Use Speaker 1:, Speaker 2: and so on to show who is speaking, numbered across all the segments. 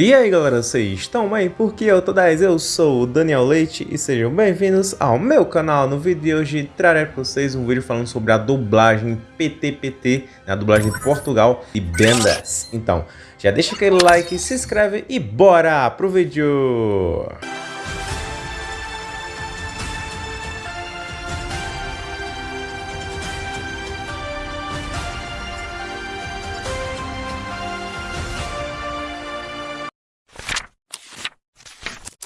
Speaker 1: E aí galera, vocês estão bem? Porque eu tô 10, eu sou o Daniel Leite e sejam bem-vindos ao meu canal. No vídeo de hoje trarei para vocês um vídeo falando sobre a dublagem PTPT, né, a dublagem de Portugal e Bendas. Então, já deixa aquele like, se inscreve e bora pro vídeo!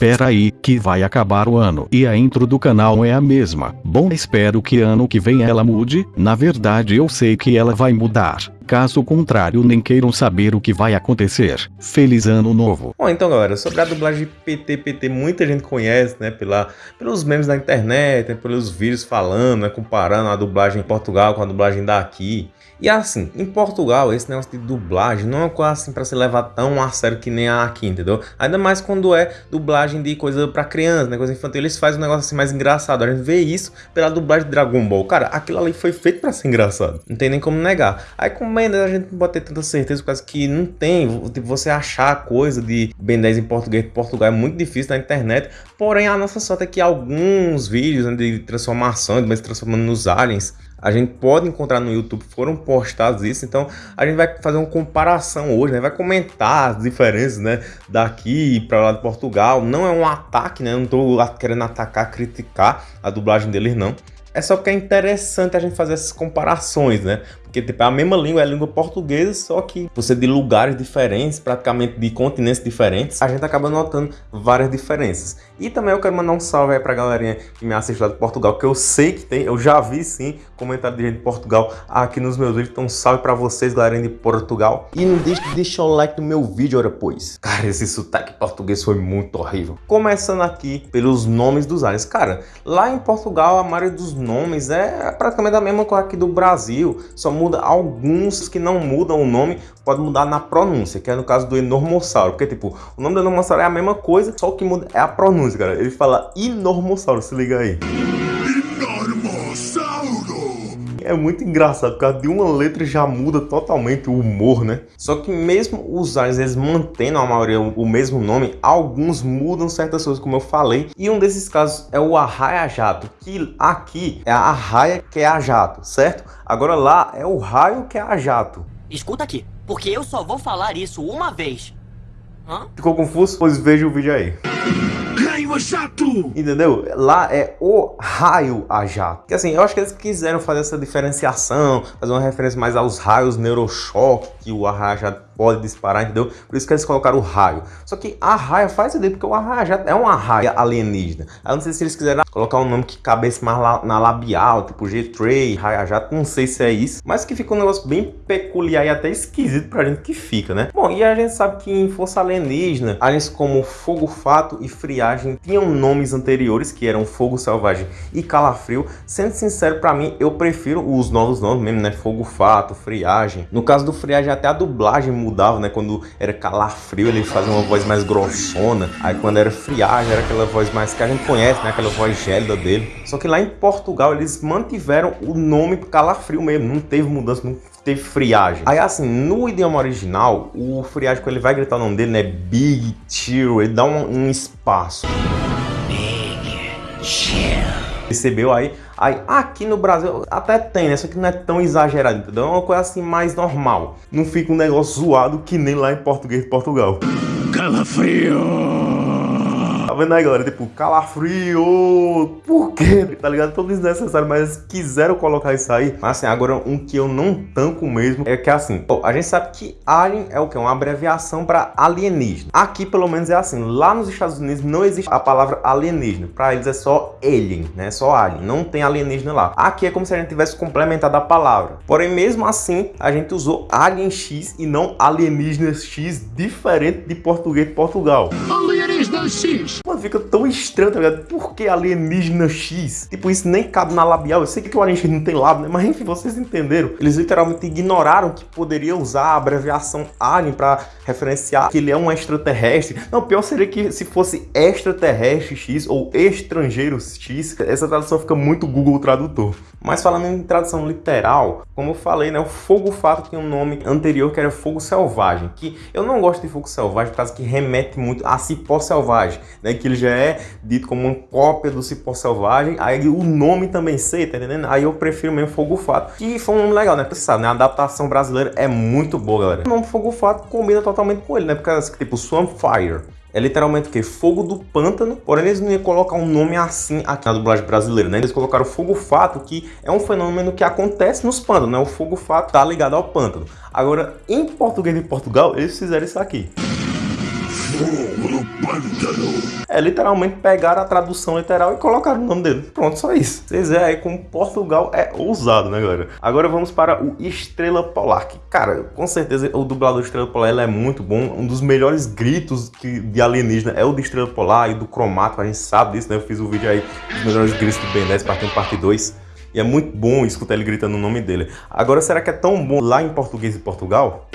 Speaker 2: Espera aí, que vai acabar o ano e a intro do canal é a mesma. Bom, espero que ano que vem ela mude. Na verdade, eu sei que ela vai mudar. Caso contrário, nem queiram saber o que vai acontecer. Feliz ano novo.
Speaker 1: Bom, então galera, sobre a dublagem PT, muita gente conhece, né, pela, pelos memes da internet, né, pelos vídeos falando, né, comparando a dublagem em Portugal com a dublagem daqui. E assim, em Portugal, esse negócio de dublagem não é uma coisa assim pra se levar tão a sério que nem aqui, entendeu? Ainda mais quando é dublagem de coisa pra criança, né? Coisa infantil, eles fazem um negócio assim mais engraçado. A gente vê isso pela dublagem de Dragon Ball. Cara, aquilo ali foi feito pra ser engraçado. Não tem nem como negar. Aí com 10 a gente não pode ter tanta certeza, por causa que não tem. Tipo, você achar coisa de Ben 10 em português de Portugal é muito difícil na internet. Porém, a nossa sorte é que alguns vídeos né, de transformação, de se transformando nos aliens, a gente pode encontrar no YouTube, foram postados isso, então a gente vai fazer uma comparação hoje, né? vai comentar as diferenças né? daqui para lá de Portugal. Não é um ataque, né? Eu não estou querendo atacar, criticar a dublagem deles, não. É só que é interessante a gente fazer essas comparações, né? Porque tipo, é a mesma língua, é a língua portuguesa, só que por ser de lugares diferentes, praticamente de continentes diferentes, a gente acaba notando várias diferenças. E também eu quero mandar um salve aí pra galerinha que me assiste lá de Portugal, que eu sei que tem, eu já vi sim comentário de gente de Portugal aqui nos meus vídeos, então salve pra vocês, galerinha de Portugal. E não deixe de deixar o like no meu vídeo, ora pois. Cara, esse sotaque português foi muito horrível. Começando aqui pelos nomes dos aliens. Cara, lá em Portugal a maioria dos nomes é praticamente a mesma coisa aqui do Brasil, só muda alguns que não mudam o nome, pode mudar na pronúncia, que é no caso do Enormossauro, porque tipo, o nome do Enormossauro é a mesma coisa, só o que muda é a pronúncia, cara. Ele fala Enormossauro, se liga aí. É muito engraçado, por causa de uma letra já muda totalmente o humor, né? Só que mesmo os aliens, eles mantendo a maioria o mesmo nome, alguns mudam certas coisas, como eu falei. E um desses casos é o Arraia Jato, que aqui é a Arraia que é a Jato, certo? Agora lá é o Raio que é a Jato.
Speaker 3: Escuta aqui, porque eu só vou falar isso uma vez.
Speaker 1: Hã? Ficou confuso? Pois veja o vídeo aí.
Speaker 4: A jato!
Speaker 1: Entendeu? Lá é o raio a jato. Porque assim, eu acho que eles quiseram fazer essa diferenciação, fazer uma referência mais aos raios neurochoque que o raio a jato pode disparar, entendeu? Por isso que eles colocaram o raio. Só que a raia faz ideia, porque o arraia é uma raia alienígena. Eu não sei se eles quiseram colocar um nome que cabesse mais lá, na labial, tipo G-Tray, raia jato, não sei se é isso. Mas que fica um negócio bem peculiar e até esquisito pra gente que fica, né? Bom, e a gente sabe que em Força Alienígena, aliens como Fogo Fato e Friagem tinham nomes anteriores, que eram Fogo Selvagem e Calafrio. Sendo sincero, pra mim, eu prefiro os novos nomes mesmo, né? Fogo Fato, Friagem. No caso do Friagem, até a dublagem mudava, né? Quando era calafrio, ele fazia uma voz mais grossona. Aí quando era friagem, era aquela voz mais que a gente conhece, né? Aquela voz gélida dele. Só que lá em Portugal, eles mantiveram o nome calafrio mesmo. Não teve mudança, não teve friagem. Aí assim, no idioma original, o friagem, quando ele vai gritar o nome dele, né? Big Chill, ele dá um, um espaço. Big Chill. Percebeu aí? Aí aqui no Brasil até tem, né? Só que não é tão exagerado, entendeu? É uma coisa assim mais normal. Não fica um negócio zoado que nem lá em português de Portugal.
Speaker 4: Calafrio!
Speaker 1: Tá vendo aí, galera? Tipo, calafrio. Por quê? Tá ligado? Tudo desnecessário, mas quiseram colocar isso aí. Mas assim, agora um que eu não tanco mesmo é que assim, a gente sabe que alien é o que? Uma abreviação para alienígena. Aqui, pelo menos, é assim. Lá nos Estados Unidos não existe a palavra alienígena. Para eles é só alien, né? Só alien. Não tem alienígena lá. Aqui é como se a gente tivesse complementado a palavra. Porém, mesmo assim, a gente usou alien X e não alienígena X, diferente de português de Portugal.
Speaker 4: Alienígena X.
Speaker 1: Mano, fica tão estranho, tá ligado? Por que alienígena X? Tipo, isso nem cabe na labial. Eu sei que o alienígena não tem lábio, né? Mas enfim, vocês entenderam. Eles literalmente ignoraram que poderia usar a abreviação alien pra referenciar que ele é um extraterrestre. Não, pior seria que se fosse extraterrestre X ou estrangeiro X, essa tradução fica muito Google Tradutor. Mas falando em tradução literal, como eu falei, né, o fogo fato tem um nome anterior que era fogo selvagem, que eu não gosto de fogo selvagem por causa que remete muito a cipó selvagem, né, que ele já é dito como uma cópia do cipó selvagem, aí o nome também sei, tá entendendo? Aí eu prefiro mesmo fogo fato, que foi um nome legal, né, porque sabe, né, a adaptação brasileira é muito boa, galera. O nome fogo fato combina totalmente com ele, né, porque tipo Swamp Fire, é literalmente o que? Fogo do pântano, porém eles não iam colocar um nome assim aqui na dublagem brasileira, né? Eles colocaram fogo fato, que é um fenômeno que acontece nos pântanos, né? O fogo fato tá ligado ao pântano. Agora, em português de Portugal, eles fizeram isso aqui.
Speaker 4: Pântano.
Speaker 1: É, literalmente pegaram a tradução literal e colocaram o nome dele. Pronto, só isso. Vocês veem aí como Portugal é ousado, né, galera? Agora vamos para o Estrela Polar, que, cara, com certeza o dublador Estrela Polar ele é muito bom. Um dos melhores gritos que, de alienígena é o de Estrela Polar e do Cromático, a gente sabe disso, né? Eu fiz o um vídeo aí dos melhores gritos do Ben 10, parte 1, parte 2. E é muito bom escutar ele gritando o nome dele. Agora, será que é tão bom lá em português de Portugal?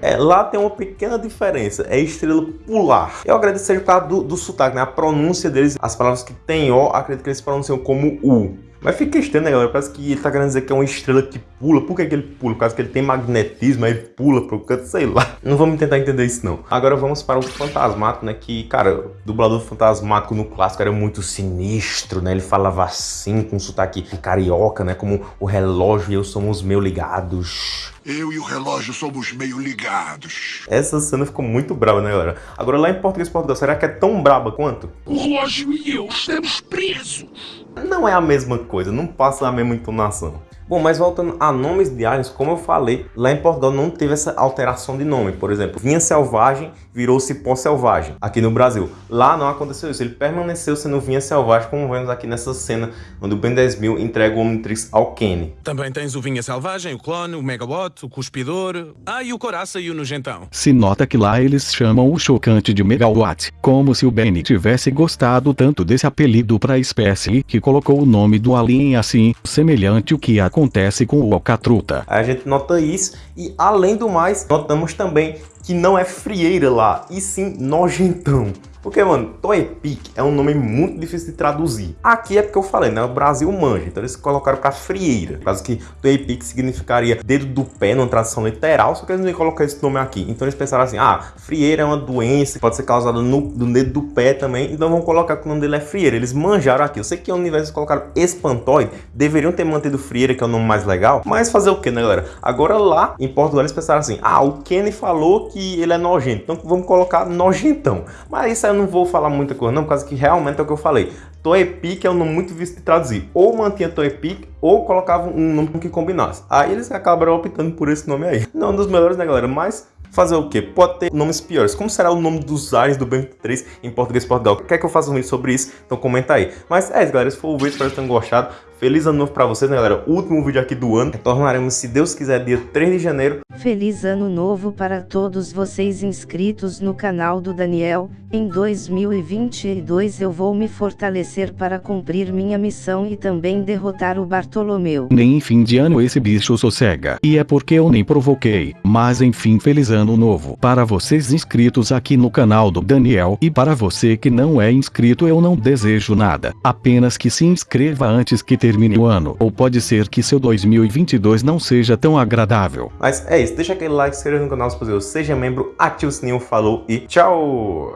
Speaker 1: É, lá tem uma pequena diferença, é estrela polar. Eu agradeço seja por causa do, do sotaque, né? A pronúncia deles, as palavras que tem O, acredito que eles pronunciam como U. Mas fica estranho, né, galera? Parece que ele tá querendo dizer que é uma estrela que pula. Por que, que ele pula? Por causa que ele tem magnetismo, aí pula pro canto, sei lá. Não vamos tentar entender isso, não. Agora vamos para o Fantasmático, né? Que, cara, o dublador Fantasmático no clássico era muito sinistro, né? Ele falava assim, com sotaque carioca, né? Como o relógio e eu somos meio ligados.
Speaker 4: Eu e o relógio somos meio ligados.
Speaker 1: Essa cena ficou muito brava, né, galera? Agora, lá em português Portugal, será que é tão braba quanto?
Speaker 4: O relógio e eu estamos presos.
Speaker 1: Não é a mesma coisa, não passa a mesma entonação. Bom, mas voltando a nomes de aliens, como eu falei, lá em Portugal não teve essa alteração de nome. Por exemplo, vinha selvagem virou cipó selvagem aqui no Brasil. Lá não aconteceu isso, ele permaneceu sendo vinha selvagem, como vemos aqui nessa cena onde o Ben 10.000 entrega o Omnitrix ao Kenny.
Speaker 5: Também tens o Vinha Selvagem, o Clone, o Megawatt, o Cuspidor, ah, e o Coraça e o Nojentão.
Speaker 2: Se nota que lá eles chamam o chocante de Megawatt, como se o Benny tivesse gostado tanto desse apelido para a espécie que colocou o nome do alien assim, semelhante ao que acontece com o Alcatruta.
Speaker 1: A gente nota isso e além do mais, notamos também que não é frieira lá, e sim nojentão. Porque, mano, Toepic é um nome muito difícil de traduzir. Aqui é porque eu falei, né? O Brasil manja, então eles colocaram pra frieira. Causa que Toepic significaria dedo do pé, numa tradução literal, só que eles não iam colocar esse nome aqui. Então eles pensaram assim, ah, frieira é uma doença que pode ser causada no, no dedo do pé também, então vamos colocar que o nome dele é frieira. Eles manjaram aqui. Eu sei que ao invés de colocar espantoide, deveriam ter mantido frieira, que é o nome mais legal, mas fazer o que, né, galera? Agora lá, em Portugal, eles pensaram assim, ah, o Kenny falou que ele é nojento, então vamos colocar nojentão. Mas isso eu não vou falar muita coisa não, por causa que realmente é o que eu falei. Toepic é um nome muito difícil de traduzir. Ou mantinha Toepic, ou colocava um nome que combinasse. Aí eles acabaram optando por esse nome aí. Não um dos melhores, né, galera? Mas fazer o quê? Pode ter nomes piores. Como será o nome dos aliens do Ben 3 em português Portugal? Quer que eu faça um vídeo sobre isso? Então comenta aí. Mas é isso, galera. Esse foi o vídeo. Espero que tenham gostado. Feliz ano novo pra vocês, né, galera? Último vídeo aqui do ano. Retornaremos, se Deus quiser, dia 3 de janeiro.
Speaker 6: Feliz ano novo para todos vocês inscritos no canal do Daniel. Em 2022 eu vou me fortalecer para cumprir minha missão e também derrotar o Bartolomeu.
Speaker 2: Nem em fim de ano esse bicho sossega. E é porque eu nem provoquei. Mas enfim, feliz ano novo. Para vocês inscritos aqui no canal do Daniel. E para você que não é inscrito eu não desejo nada. Apenas que se inscreva antes que termine o ano. Ou pode ser que seu 2022 não seja tão agradável.
Speaker 1: Mas é isso. Deixa aquele like, se inscreva no canal se possível. Seja membro, ative o sininho, falou e tchau!